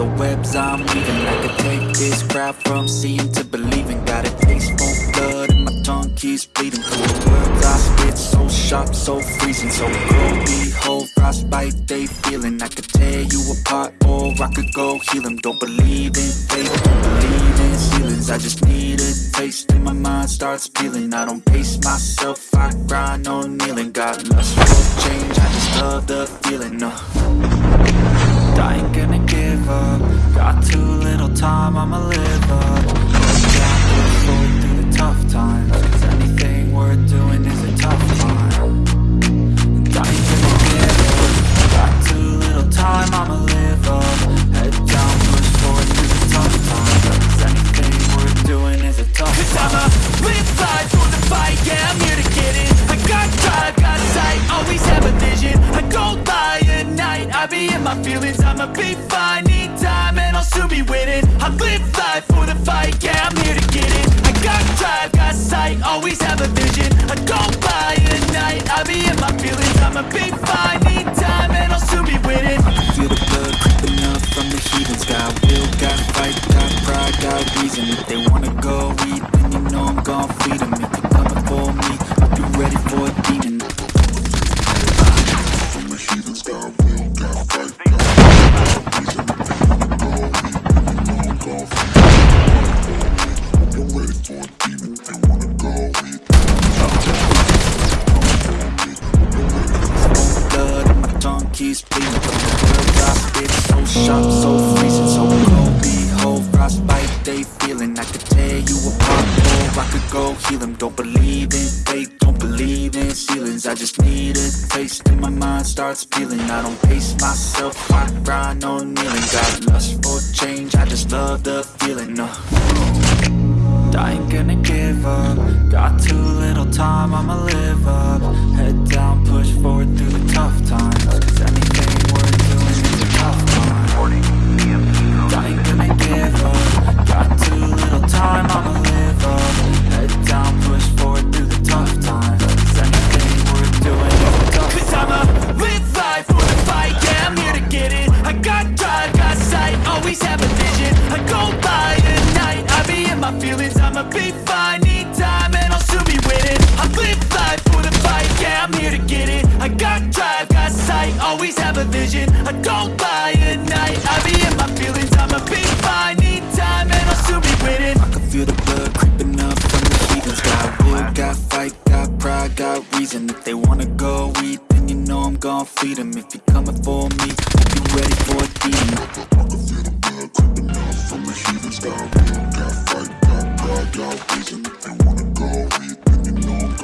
the webs I'm weaving. I could take this crowd from seeing to believing. Got a taste for blood and my tongue keeps bleeding. Through words I spit so sharp, so freezing. So cold, behold, frostbite they feeling. I could tear you apart or I could go heal them Don't believe in fate, don't believe in ceilings. I just need a taste and my mind starts peeling I don't pace myself, I grind on kneeling. Got lust for change, I just love the feeling, no I ain't gonna give up. Got too little time, I'ma live up. Head down, push forward through the tough times vision. I go by at night, I be in my feelings. I'ma be fine, need time, and I'll soon be winning. Feel the blood creeping up from the heathens. Got will, got fight, got pride, got reason. If they wanna go keeps bleeding From the words I spit so sharp, so freezing So cold, behold, frostbite they feeling. I could tear you apart or I could go heal them Don't believe in fate, don't believe in ceilings. I just need a taste and my mind starts peeling. I don't pace myself, I grind on kneeling. Got lust for change, I just love the feeling, no I ain't gonna give up. Got too little time, I'ma live up. Head down, got reason If they wanna go eat, then you know I'm gon' feed 'em. If you're coming for me, you're ready for a demon I creeping. Got got fight, got pride, got reason. If they wanna go eat, then you know I'm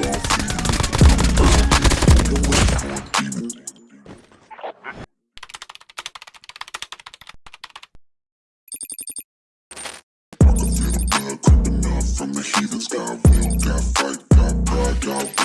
you're ready for a demon. From the heathens. Got will, got fight, got pride, got